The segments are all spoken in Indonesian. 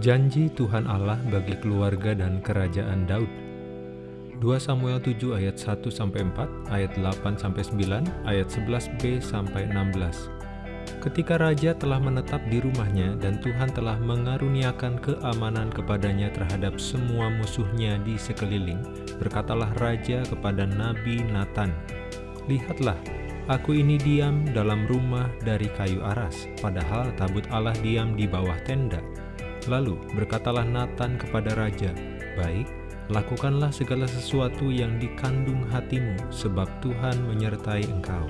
Janji Tuhan Allah bagi keluarga dan kerajaan Daud. 2 Samuel 7 ayat 1 sampai 4, ayat 8 sampai 9, ayat 11b sampai 16. Ketika raja telah menetap di rumahnya dan Tuhan telah mengaruniakan keamanan kepadanya terhadap semua musuhnya di sekeliling, berkatalah raja kepada Nabi Nathan, "Lihatlah, aku ini diam dalam rumah dari kayu aras, padahal tabut Allah diam di bawah tenda." Lalu berkatalah Nathan kepada raja, Baik, lakukanlah segala sesuatu yang dikandung hatimu, sebab Tuhan menyertai engkau.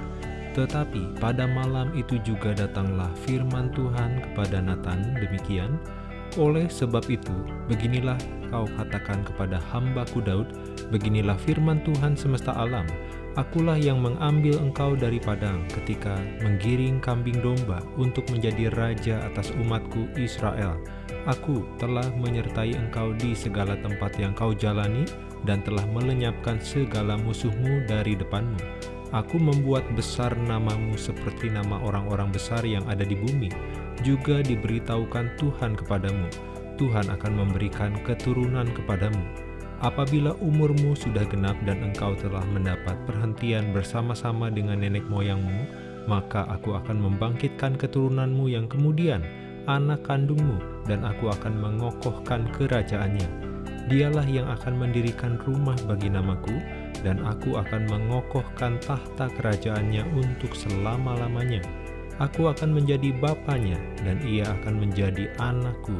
Tetapi pada malam itu juga datanglah firman Tuhan kepada Nathan demikian, Oleh sebab itu, beginilah kau katakan kepada hambaku Daud, beginilah firman Tuhan semesta alam, Akulah yang mengambil engkau dari padang ketika menggiring kambing domba untuk menjadi raja atas umatku Israel. Aku telah menyertai engkau di segala tempat yang kau jalani dan telah melenyapkan segala musuhmu dari depanmu. Aku membuat besar namamu seperti nama orang-orang besar yang ada di bumi. Juga diberitahukan Tuhan kepadamu, Tuhan akan memberikan keturunan kepadamu Apabila umurmu sudah genap dan engkau telah mendapat perhentian bersama-sama dengan nenek moyangmu, maka aku akan membangkitkan keturunanmu yang kemudian, anak kandungmu, dan aku akan mengokohkan kerajaannya. Dialah yang akan mendirikan rumah bagi namaku, dan aku akan mengokohkan tahta kerajaannya untuk selama-lamanya. Aku akan menjadi bapaknya, dan ia akan menjadi anakku.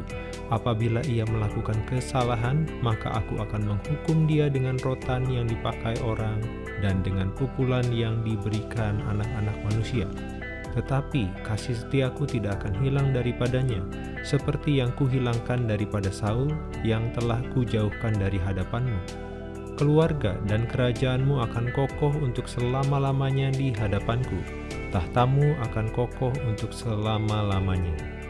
Apabila ia melakukan kesalahan, maka aku akan menghukum dia dengan rotan yang dipakai orang dan dengan pukulan yang diberikan anak-anak manusia. Tetapi kasih setiaku tidak akan hilang daripadanya, seperti yang kuhilangkan daripada Saul yang telah kujauhkan dari hadapanmu. Keluarga dan kerajaanmu akan kokoh untuk selama-lamanya di hadapanku tahtamu akan kokoh untuk selama-lamanya.